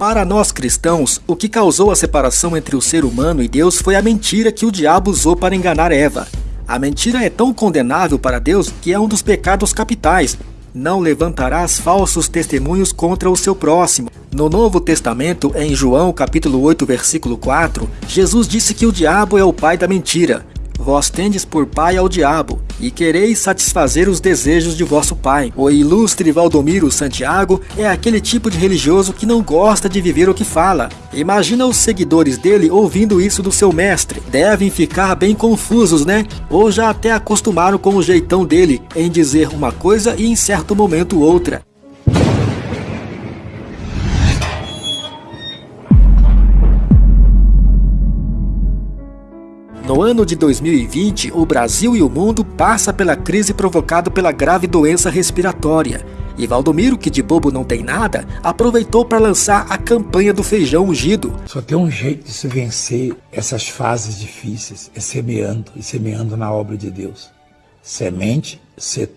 Para nós cristãos, o que causou a separação entre o ser humano e Deus foi a mentira que o diabo usou para enganar Eva. A mentira é tão condenável para Deus que é um dos pecados capitais. Não levantarás falsos testemunhos contra o seu próximo. No Novo Testamento, em João capítulo 8, versículo 4, Jesus disse que o diabo é o pai da mentira. Vós tendes por pai ao diabo, e quereis satisfazer os desejos de vosso pai. O ilustre Valdomiro Santiago é aquele tipo de religioso que não gosta de viver o que fala. Imagina os seguidores dele ouvindo isso do seu mestre. Devem ficar bem confusos, né? Ou já até acostumaram com o jeitão dele em dizer uma coisa e em certo momento outra. No ano de 2020, o Brasil e o mundo passa pela crise provocada pela grave doença respiratória. E Valdomiro, que de bobo não tem nada, aproveitou para lançar a campanha do feijão ungido. Só tem um jeito de se vencer essas fases difíceis, é semeando e semeando na obra de Deus. Semente,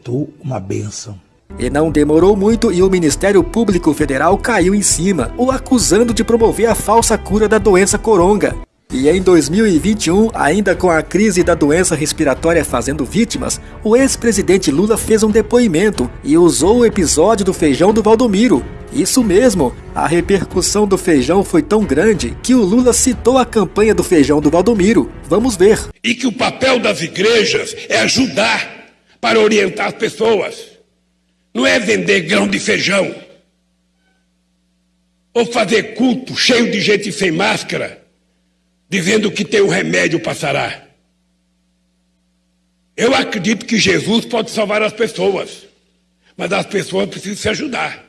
tu uma bênção. E não demorou muito e o Ministério Público Federal caiu em cima, o acusando de promover a falsa cura da doença coronga. E em 2021, ainda com a crise da doença respiratória fazendo vítimas, o ex-presidente Lula fez um depoimento e usou o episódio do feijão do Valdomiro. Isso mesmo, a repercussão do feijão foi tão grande que o Lula citou a campanha do feijão do Valdomiro. Vamos ver. E que o papel das igrejas é ajudar para orientar as pessoas. Não é vender grão de feijão. Ou fazer culto cheio de gente sem máscara dizendo que tem um remédio para sarar. Eu acredito que Jesus pode salvar as pessoas, mas as pessoas precisam se ajudar.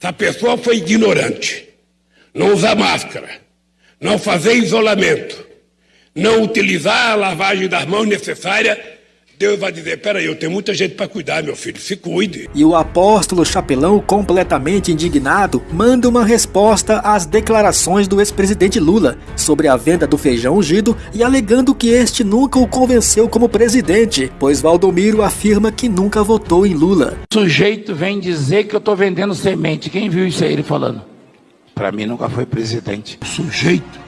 Se a pessoa foi ignorante, não usar máscara, não fazer isolamento, não utilizar a lavagem das mãos necessária, Deus vai dizer: peraí, eu tenho muita gente para cuidar, meu filho, se cuide. E o apóstolo Chapelão, completamente indignado, manda uma resposta às declarações do ex-presidente Lula sobre a venda do feijão ungido e alegando que este nunca o convenceu como presidente, pois Valdomiro afirma que nunca votou em Lula. O sujeito vem dizer que eu estou vendendo semente. Quem viu isso aí ele falando? Para mim nunca foi presidente. O sujeito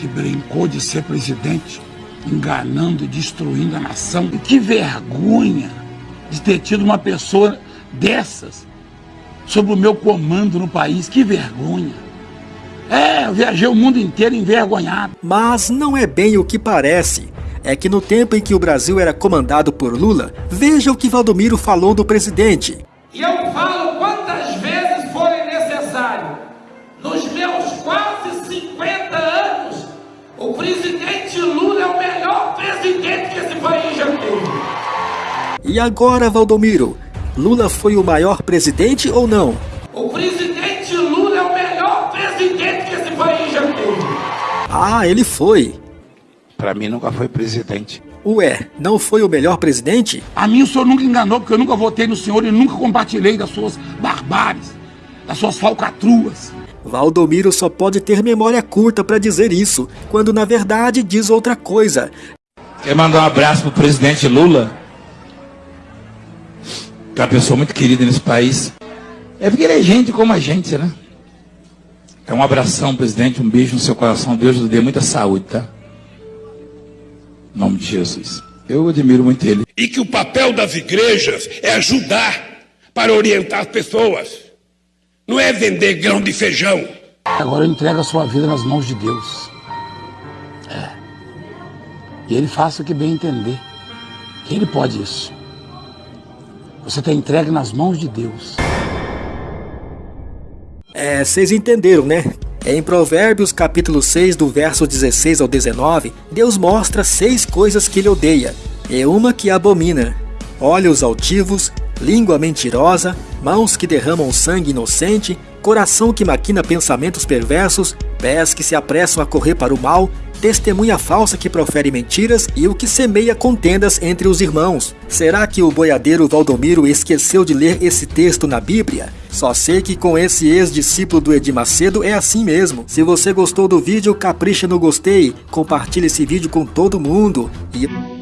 que brincou de ser presidente enganando e destruindo a nação. E que vergonha de ter tido uma pessoa dessas sob o meu comando no país. Que vergonha. É, eu viajei o mundo inteiro envergonhado. Mas não é bem o que parece. É que no tempo em que o Brasil era comandado por Lula, veja o que Valdomiro falou do presidente. E eu falo quantas vezes forem necessário. Nos meus quase 50 anos, o presidente Lula é o melhor presidente que esse país já teve. E agora, Valdomiro, Lula foi o maior presidente ou não? O presidente Lula é o melhor presidente que esse país já teve. Ah, ele foi. Para mim nunca foi presidente. Ué, não foi o melhor presidente? A mim o senhor nunca enganou, porque eu nunca votei no senhor e nunca compartilhei das suas barbáries, das suas falcatruas. Valdomiro só pode ter memória curta para dizer isso, quando na verdade diz outra coisa. Quer mandar um abraço pro presidente Lula? Que é uma pessoa muito querida nesse país. É porque ele é gente como a gente, né? É um abração, presidente, um beijo no seu coração. Deus lhe dê muita saúde, tá? Em nome de Jesus. Eu admiro muito ele. E que o papel das igrejas é ajudar para orientar as pessoas. Não é vender grão de feijão. Agora entrega a sua vida nas mãos de Deus. É. E ele faça o que bem entender. Que ele pode isso. Você está entregue nas mãos de Deus. É, vocês entenderam, né? Em Provérbios capítulo 6, do verso 16 ao 19, Deus mostra seis coisas que ele odeia, e uma que abomina: olhos altivos, língua mentirosa, mãos que derramam sangue inocente, coração que maquina pensamentos perversos, pés que se apressam a correr para o mal, testemunha falsa que profere mentiras e o que semeia contendas entre os irmãos. Será que o boiadeiro Valdomiro esqueceu de ler esse texto na Bíblia? Só sei que com esse ex-discípulo do Edir Macedo é assim mesmo. Se você gostou do vídeo, capricha no gostei, compartilhe esse vídeo com todo mundo e...